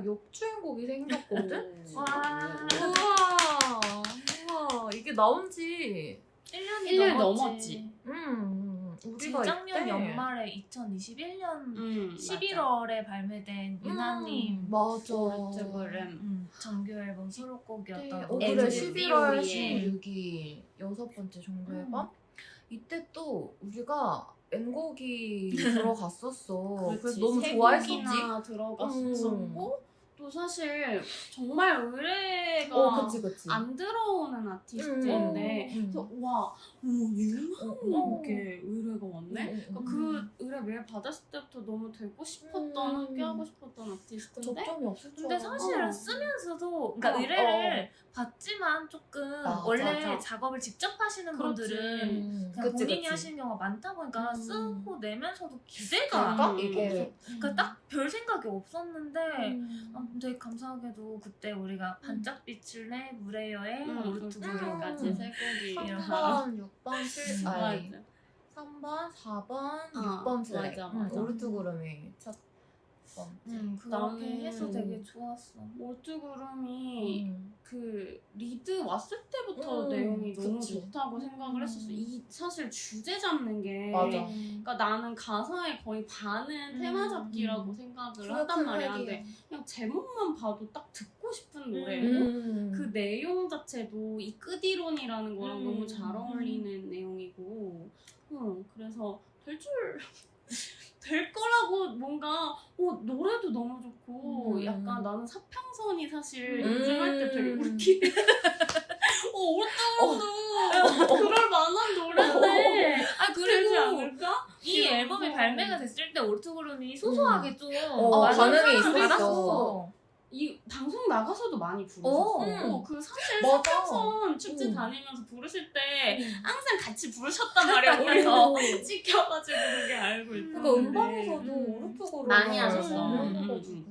그냥 역주행곡이 생겼거든? 음. 와. 우와 우와 이게 나온 지 1년이 1년이 넘었지. 넘었지. 음, 우리가 작년 연말에 2021년 음, 11월에 발매된 유나님 음, 맞아 오르트그램. 음, 정규 앨범 네, 수록곡이었던 어, 그래 앨범 11월 앨범 16일 여섯 번째 정규 음. 앨범 이때 또 우리가 N곡이 들어갔었어 그래서 너무 세 좋아했었지 들어갔었고 또 사실 정말 의뢰 가 어 그치 그치 안 들어오는 아티스트인데 음, 음. 그래서 와 어, 어. 유나님께 의뢰가 왔네? 음, 그러니까 음. 그 의뢰 매일 받았을 때부터 너무 되고 싶었던 음. 함께 하고 싶었던 아티스트인데 접점이 줄 근데. 사실은 어. 쓰면서도 그러니까 어, 의뢰를 받지만 조금 맞아, 원래 맞아. 작업을 직접 하시는 그렇지. 분들은 음, 그냥 그치, 본인이. 하시는 경우가 많다 보니까 음. 쓰고 내면서도 기대가 그러니까 음. 이게 그러니까 딱 별 생각이 없었는데 음. 아, 되게 감사하게도 그때 우리가 반짝빛, 물의 여행 음, 오르트 음. 구름까지 음. 세 곡이 3번, 6번, 7, 아니 맞아. 3번, 4번, 어, 6번 트랙 맞아, 응, 맞아. 오르트 구름이 첫 번째 음, 그렇게 해서 되게 좋았어 오르트구름이 음. 그 리드 왔을 때부터 음, 내용이 너무 그치. 좋다고 생각을 음. 했었어. 이 사실 주제 잡는 게 맞아. 그러니까 나는 가사의 거의 반은 음, 테마 잡기라고 생각을 한단 말이야. 근데 그냥 제목만 봐도 딱 듣고 싶은 노래고 음. 그 내용 자체도 이 끝이론이라는 거랑 음. 너무 잘 어울리는 내용이고 응, 그래서 될줄 될 거라고 뭔가 어, 노래도 너무 좋고 음. 약간 나는 사평선이 사실 음. 요즘 할때 되게 울기 어 오르트도 그럴 만한 노래인데 아 되지 그리고 않을까? 이. 앨범이 발매가 됐을 때 오르트그룹이 소소하게 좀 어, 많은 반응이 있었어. 이 방송 나가서도 많이 어, 부르셨고 음. 그 사실. 사평선 축제 음. 다니면서 부르실 때 항상 같이 부르셨단 말이야 우리서 찍혀가지고 그게 알고 있는데 그러니까 음방에서도 음. 구름 많이 하셨어. 음. 음, 음, 음. 그러니까.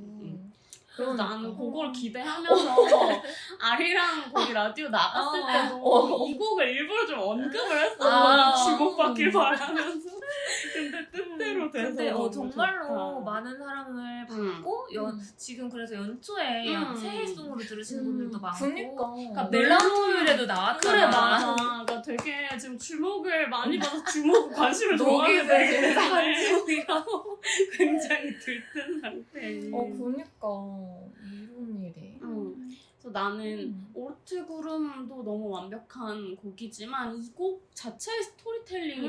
그래서 나는 그걸 기대하면서 아리랑 거기 라디오 나갔을 어. 때도 어. 이 곡을 일부러 좀 언급을 했어 아. 주목받길 바라면서 근데 뜻대로 돼서 근데 어, 정말로 좋다. 많은 사랑을 음. 받고 연, 음. 지금 그래서 연초에 음. 새해송으로 들으시는 음, 분들도 많고 그니까. 그러니까 멜로디에도 나왔잖아. 그래 맞아. 그러니까 되게 지금 주목을 많이 받아서 주목 관심을 좋아하게 녹이는 되는데 한송이라고. 굉장히 들뜬 상태. 어, 그니까. 이런 일이. 음. 그래서 나는 음. 오르트 구름도 너무 완벽한 곡이지만 이 곡 자체의 스토리텔링이 음.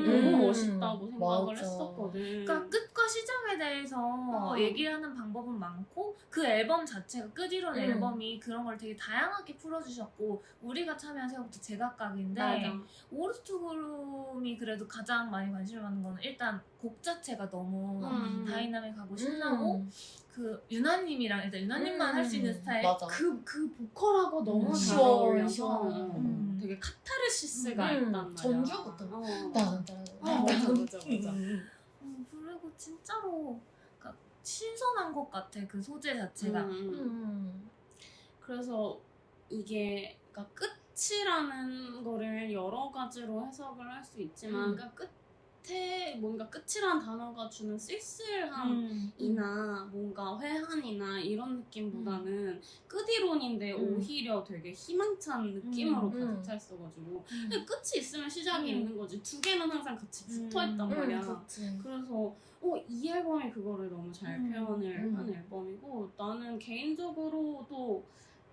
멋있다고 생각을 맞아. 했었거든. 그러니까 끝과 시작에 대해서 어. 얘기를 하는 방법은 많고 그 앨범 자체가 끝이론 음. 앨범이 그런 걸 되게 다양하게 풀어주셨고 우리가 참여한 새우부터 제각각인데 맞아. 오르트 구름이 그래도 가장 많이 관심을 받는 거는 일단 곡 자체가 너무 음. 다이나믹하고 신나고 음. 그 유나님이랑 일단 유나님만 음. 할수 있는 스타일 맞아. 그, 그 보컬하고 너무 음. 잘 시원, 어울려서 시원. 음. 되게 카타르시스가 음. 있단 말이야. 전주부터. 어. 딴, 딴, 어, 맞아. 맞아, 맞아. 음. 음, 그리고 진짜로 그러니까 신선한 것 같아 그 소재 자체가 음. 음. 그래서 이게 그러니까 끝이라는 거를 여러 가지로 해석을 할 수 있지만 음. 그러니까 끝 에 뭔가 끝이란 단어가 주는 쓸쓸함 음. 이나 뭔가 회한이나 이런 느낌보다는 끝이론인데 음. 오히려 되게 희망찬 느낌으로 음. 가득 차 있어가지고 음. 근데 끝이 있으면 시작이 음. 있는 거지 두 개는 항상 같이 음. 붙어있단 말이야 음. 그래서 어, 이 앨범이 그거를 너무 잘 음. 표현을 음. 한 앨범이고 나는 개인적으로도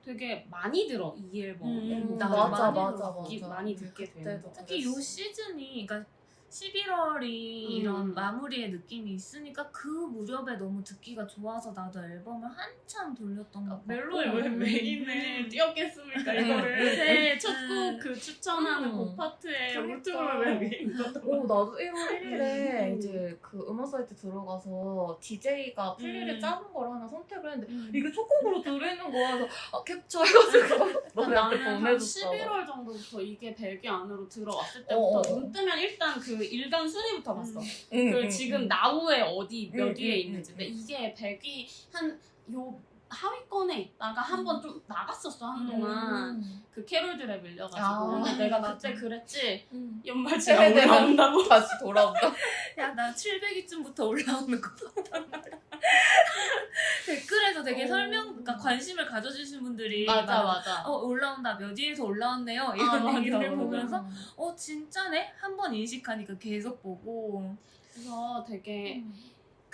되게 많이 들어 이 앨범 음, 음, 나도 맞아, 많이 맞아, 듣기- 맞아. 많이 듣게 거 특히. 요 시즌이 그러니까 11월이 이런 음. 마무리의 느낌이 있으니까 그 무렵에 너무 듣기가 좋아서 나도 앨범을 한참 돌렸던 것 같아. 멜로에 음. 왜 메인에 띄었겠습니까 음. 이거를 새해 첫곡 그 추천하는 음. 곡 파트에. 울트를 왜 메인 오 나도 1월 1일에 음. 이제 그 음원 사이트 들어가서 DJ가 플리를 음. 짜는 걸 하나 선택을 했는데 음. 이게 첫 곡으로 들어있는 거야 그래서 아, 캡처해가지고 너네한테 나는 한 보내줬어 11월 정도부터 이게 벨기 안으로 들어왔을 때부터 어, 어. 눈 뜨면 일단 그 일간 순위부터 봤어. 응, 그 응, 지금 응. 나우에 어디 몇 응, 위에 응, 있는지. 응, 근데 이게 100위 한요 하위권에 있다가 한 번 좀 나갔었어 한동안. 음. 그 캐롤들에 밀려가지고. 아, 근데 내가 맞아. 그때 그랬지. 음. 연말 제가 네, 네, 올라온다고. 다시 돌아온다. 야, 나 700위쯤부터 올라오는 거. 댓글에서 되게 어. 설명, 그러니까 관심을 가져주신 분들이 맞아 맞아. 어 올라온다 몇 위에서 올라왔네요 이런 맞아. 얘기를 음. 보면서 어 진짜네 한 번 인식하니까 계속 보고 그래서 되게 음.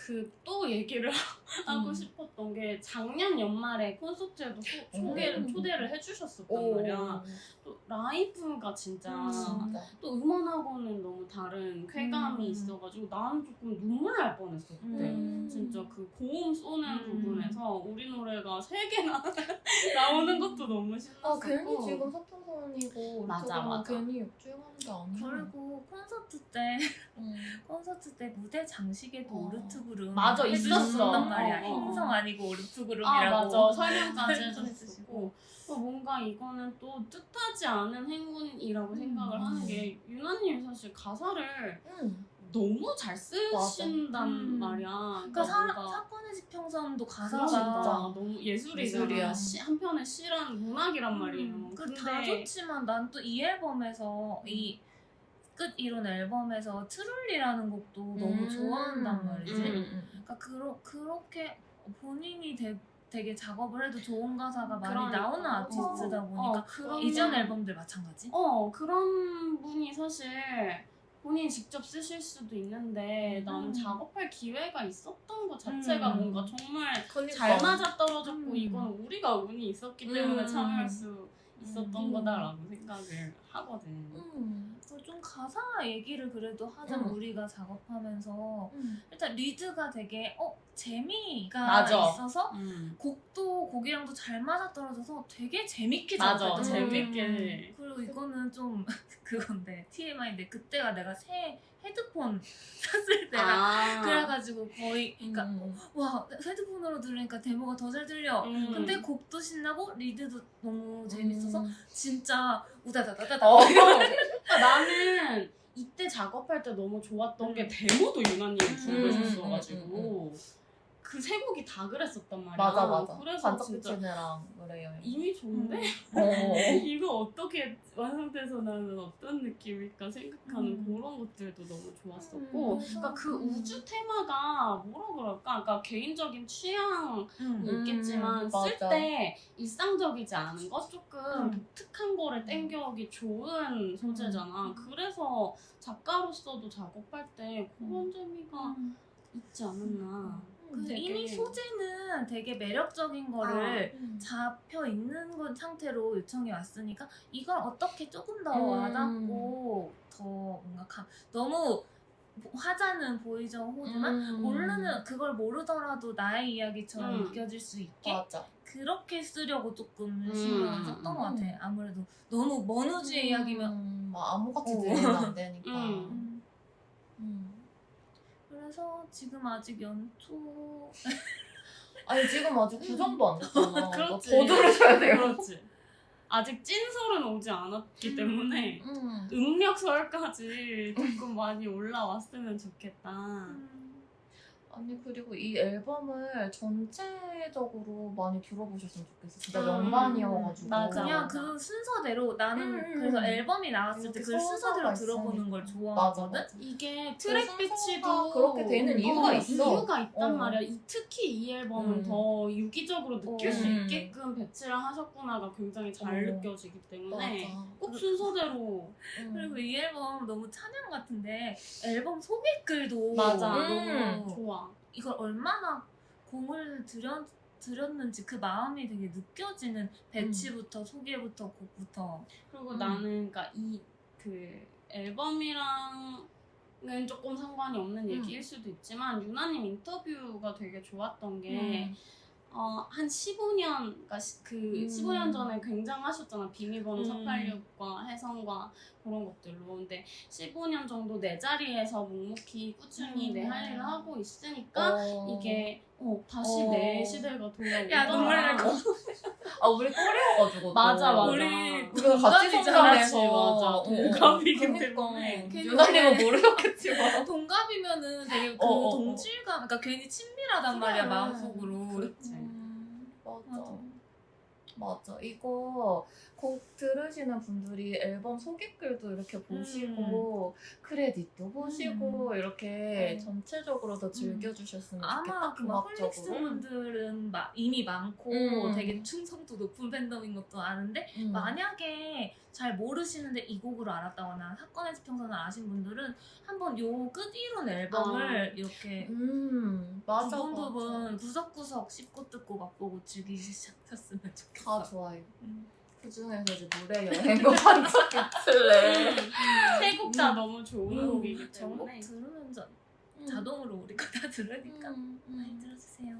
그 또 얘기를 하고 음. 싶었던 게 작년 연말에 콘서트에도 소, 소개를 음. 초대를 해주셨었단 오. 말이야. 또 라이브가 진짜 음. 진짜. 또 음원하고는 너무 다른 쾌감이 음. 있어가지고 나는 조금 눈물 날 뻔했어 그때. 음. 진짜 그 고음 쏘는 음. 부분에서 우리 노래가 세 개나 나오는 것도 너무 신났었고. 아 괜히 지금 사탕 선이고 맞아, 맞아. 괜히 육주행하는 게 아니야. 그리고 콘서트 때 음. 콘서트 때 무대 장식에도 어. 오르트 구름 맞아, 있었어. 말이야 어, 어, 어. 행성 아니고 오르트 아 구름이라고 맞아 설명까지 해주시고 또 뭔가 이거는 또 뜻하지 않은 행운이라고 생각을 음. 하는 게 윤하님 사실 가사를 음. 너무 잘 쓰신단 음. 말이야. 그러니까 사, 뭔가 사건 의 지평선도 진짜 가사가 너무 예술이잖아. 예술이야. 시, 한편의 시란 문학이란 말이에요. 음, 근데 그다 좋지만 난 또 이 앨범에서 이 끝 이론 앨범에서 트롤리라는 곡도 너무 음. 좋아한단 말이지. 음. 음. 그러니까 그러, 그렇게 본인이 되, 되게 작업을 해도 좋은 가사가 많이 그러니까. 나오는 아티스트다 보니까 어, 그런 이전 앨범들 마찬가지. 어 그런 분이 사실 본인 직접 쓰실 수도 있는데 음. 나는 작업할 기회가 있었던 것 자체가 음. 뭔가 정말 그러니까. 잘 맞아 떨어졌고 음. 이건 우리가 운이 있었기 때문에 음. 참여할 수 있었던 음. 거다라고 생각을 하거든. 음. 그좀 가사 얘기를 그래도 하자면 음. 우리가 작업하면서 음. 일단 리드가 되게 어 재미가 맞아. 있어서 음. 곡도 곡이랑도 잘 맞아 떨어져서 되게 재밌게 맞아 작업했던 재밌게. 그리고 이거는 좀 그건데 TMI인데 그때가 내가 새 헤드폰 샀을 때라 아. 그래가지고 거의 그러니까 음. 와 헤드폰으로 들으니까 데모가 더 잘 들려 음. 근데 곡도 신나고 리드도 너무 재밌어서 음. 진짜 우다다다다다 어. 그러니까 나는 이때 작업할 때 너무 좋았던 게 데모도 유나님이 부르고 음, 있었어가지고 그 세 곡이 다 그랬었단 말이야. 맞아 맞아. 그래서 진짜 반짝빛이네랑 그래요. 이미 좋은데 어. 이거 어떻게 완성돼서 나는 어떤 느낌일까 생각하는 음. 그런 것들도 너무 좋았었고 음, 그러니까 그 음. 우주 테마가 뭐라 그럴까 그러니까 개인적인 취향 음. 음, 있겠지만 쓸 맞아. 때 일상적이지 않은 것 조금 음. 독특한 거를 땡겨오기 좋은 소재잖아. 음. 그래서 작가로서도 작업할 때 그런 재미가 음. 있지 않았나. 그 되게- 이미 소재는 되게 매력적인 거를 음. 잡혀 있는 건 상태로 요청이 왔으니까 이걸 어떻게 조금 더 음. 와닿고 더 뭔가 감, 너무 화자는 보이죠 호지만 음. 모르는 그걸 모르더라도 나의 이야기처럼 음. 느껴질 수 있게 맞아. 그렇게 쓰려고 조금 음. 신경을 썼던 것 같아. 아무래도 너무 먼 우주의 이야기면 음, 막 아무같이 어. 들리면 안 되니까. 음. 음. 음. 그래서 지금 아직 연초 아니 지금 아직 그 정도 안 됐잖아. 그렇지. 더 들으셔야 돼요. 그렇지. 아직 찐설은 오지 않았기 음. 때문에 음. 음력설까지 조금 많이 올라왔으면 좋겠다. 아니 그리고 이 앨범을 전체적으로 많이 들어보셨으면 좋겠어. 진짜 음, 연관이어가지고. 맞아. 그냥. 그 순서대로 나는 음. 그래서 앨범이 나왔을 때 그 순서대로 들어보는 걸 있으니까. 좋아하거든. 맞아, 맞아. 이게 그 트랙 배치도 그렇게 되는 이유가 어, 있어. 이유가 있단 어. 말이야. 이, 특히 이 앨범은 음. 더 유기적으로 느낄 어. 수 음. 있게끔 배치를 하셨구나가 굉장히 잘 어. 느껴지기 때문에 맞아. 꼭 순서대로 음. 그리고 이 앨범 너무 찬양 같은데 앨범 소개글도 맞아. 너무 음. 좋아. 이걸 얼마나 공을 들였 들였는지 그 마음이 되게 느껴지는 배치부터 소개부터 곡부터 그리고 음. 나는 그러니까 이 그 앨범이랑은 조금 상관이 없는 음. 얘기일 수도 있지만 유나님 인터뷰가 되게 좋았던 게 음. 어, 한 15년, 그러니까 시- 그 음. 15년 전에 굉장하셨잖아. 비밀번호 음. 486과 혜성과 그런 것들로. 근데 15년 정도 내 자리에서 묵묵히 꾸준히 음. 내할 일을 하고 있으니까 어. 이게 어, 다시 어. 내 시대가 돌아오고. 야, 눈물 날 것. 아 우리 또래여가지고. 맞아, 또. 맞아. 우리 우리가 같이. 성장해서 맞아. 어, 동갑이기. 때문에. 유나님은 모르겠지만. 동갑이면은 되게 그 어, 어, 어. 동질감, 그러니까 괜히 친밀하단 말이야. 마음속으로. 그렇지. 음, 맞아. 맞아. 맞아. 이거 곡 들으시는 분들이 앨범 소개글도 이렇게 보시고 크레딧도 보시고 이렇게 음. 전체적으로 더 즐겨주셨으면 좋겠다. 아마 그막 홀릭스. 분들은 막 이미 많고 음. 되게 충성도 높은 팬덤인 것도 아는데 음. 만약에 잘 모르시는데 이 곡으로 알았다거나 사건의 지평선을 아신 분들은 한번 요 끝이론 앨범을 이렇게 음 맞아 부분 부분. 구석구석 씹고 뜯고 맛보고 즐기셨으면 좋겠어. 다 좋아요. 음. 그 중에서 이제 노래 여행도 반짝 있을래. 세곡 다 너무 좋은 음, 곡이기 때문에 들으면 자, 자동으로 우리 거 다 들으니까 음, 음. 많이 들어주세요.